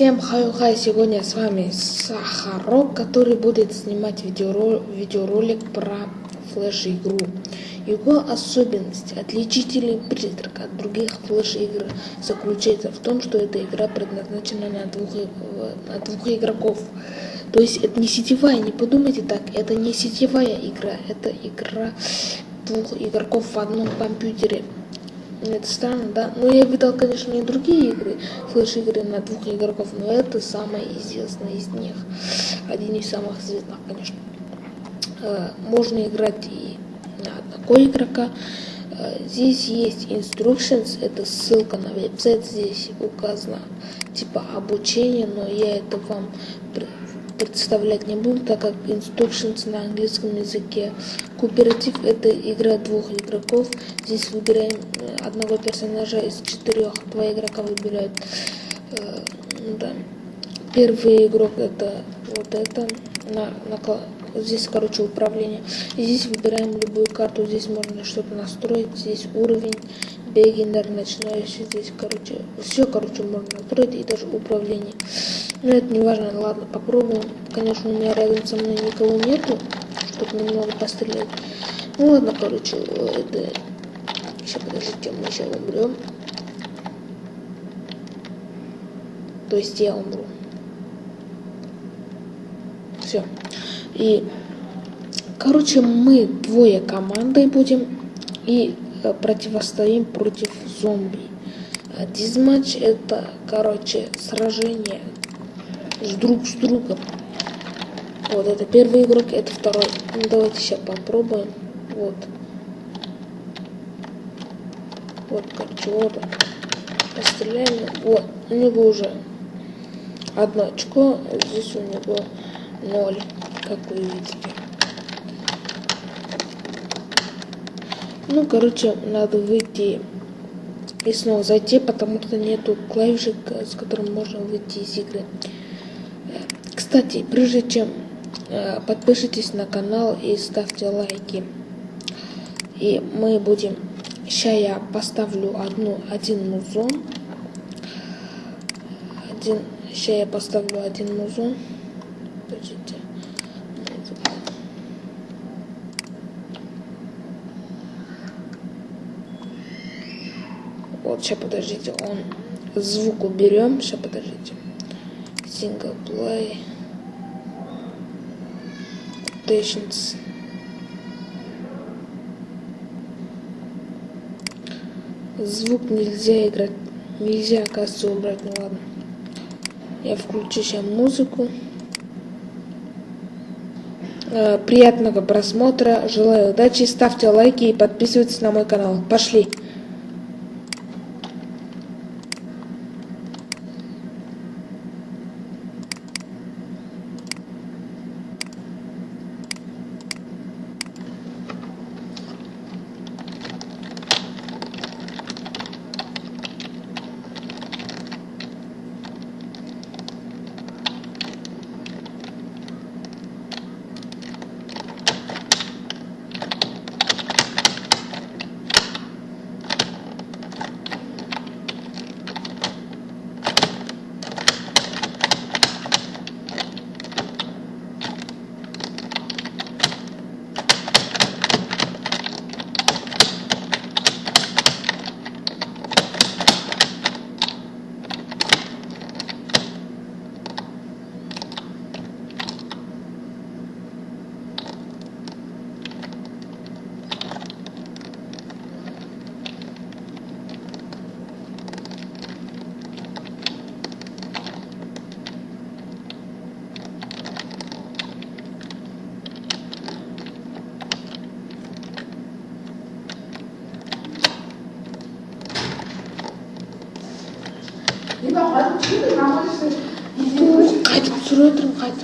Всем хай-хай, сегодня с вами Сахарок, который будет снимать видеоролик, видеоролик про флеш-игру. Его особенность, отличительный признак от других флеш-игр заключается в том, что эта игра предназначена на двух, на двух игроков. То есть это не сетевая, не подумайте так, это не сетевая игра, это игра двух игроков в одном компьютере. Это странно, да? Но я видел, конечно, и другие игры, флеш-игры на двух игроков, но это самая известная из них. Один из самых известных, конечно. Э, можно играть и на одного игрока. Э, здесь есть instructions, это ссылка на веб-сайт, здесь указано типа обучение, но я это вам представлять не буду, так как instructions на английском языке. Кооператив это игра двух игроков. Здесь выбираем э, одного персонажа из четырех. Два игрока выбирают. Э, да. Первый игрок это вот это. На, на, здесь, короче, управление. И здесь выбираем любую карту. Здесь можно что-то настроить. Здесь уровень бегинер начинающий здесь, короче, все, короче, можно настроить и даже управление. Но это не важно, ладно, попробуем. Конечно, у меня рядом со мной никого нету, чтобы немного пострелять. Ну ладно, короче, это... Сейчас, подождите, мы сейчас умрем. То есть я умру. Все. И, короче, мы двое командой будем. И противостоим против зомби. Дизматч это, короче, сражение с друг с другом. Вот, это первый игрок, это второй. Ну, давайте сейчас попробуем. Вот. Вот, короче, вот он. Постреляем. Вот, у него уже одно очко, здесь у него ноль, как вы видите. Ну, короче, надо выйти и снова зайти, потому что нету клавишек, с которым можно выйти из игры. Кстати, прежде чем э, подпишитесь на канал и ставьте лайки. И мы будем... Сейчас я поставлю одну, один музон. Один... Сейчас я поставлю один музон. Подождите. Вот, сейчас подождите, он звук уберем. Сейчас подождите. Play. Patience. Звук нельзя играть. Нельзя, оказывается, убрать. Ну ладно. Я включу сейчас музыку. Э, приятного просмотра. Желаю удачи. Ставьте лайки и подписывайтесь на мой канал. Пошли. Энэ 20 жилийн намаас бидний гад зөрөөдрөн гад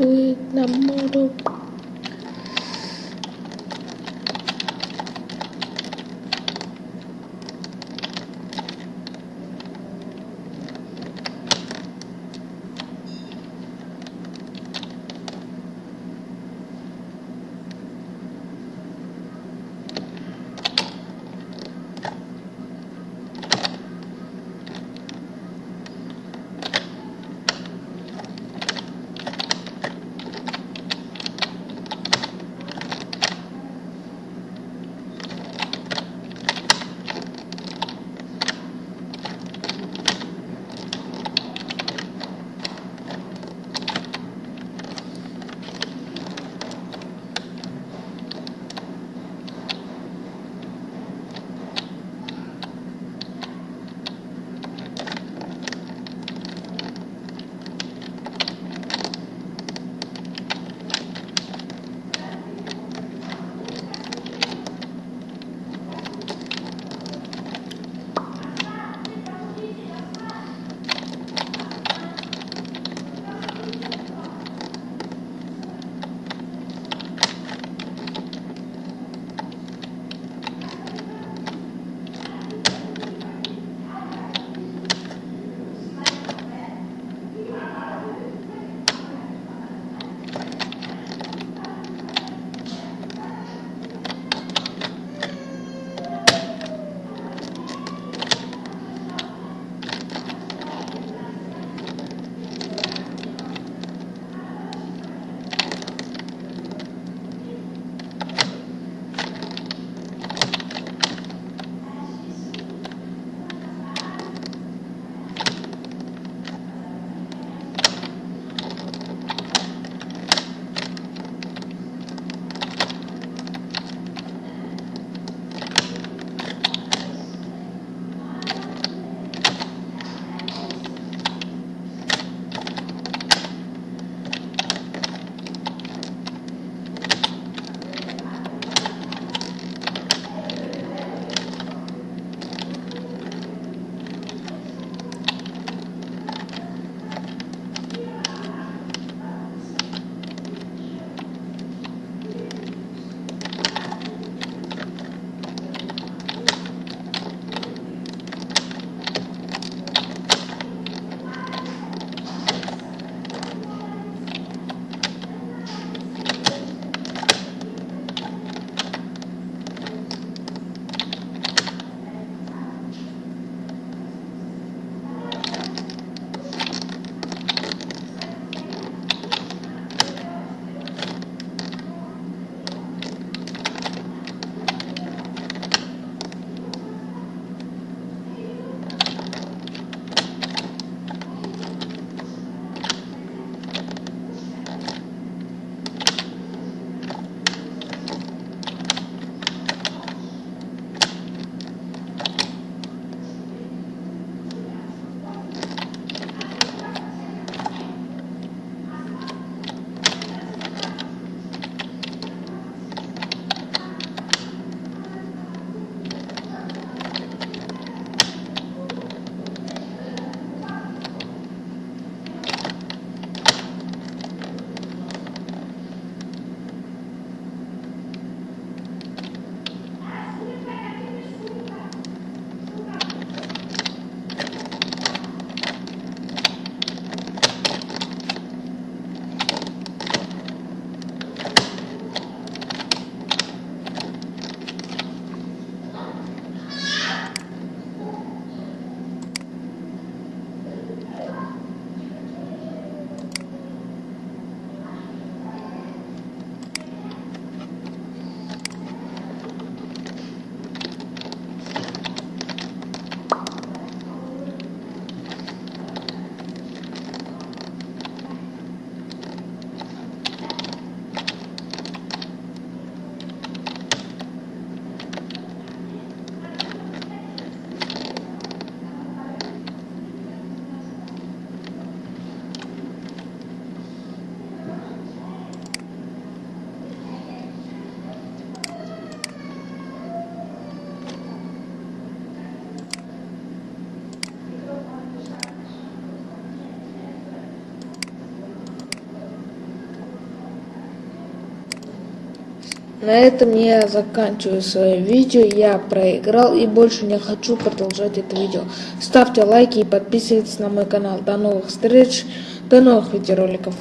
그 남모로 На этом я заканчиваю свое видео. Я проиграл и больше не хочу продолжать это видео. Ставьте лайки и подписывайтесь на мой канал. До новых встреч, до новых видеороликов.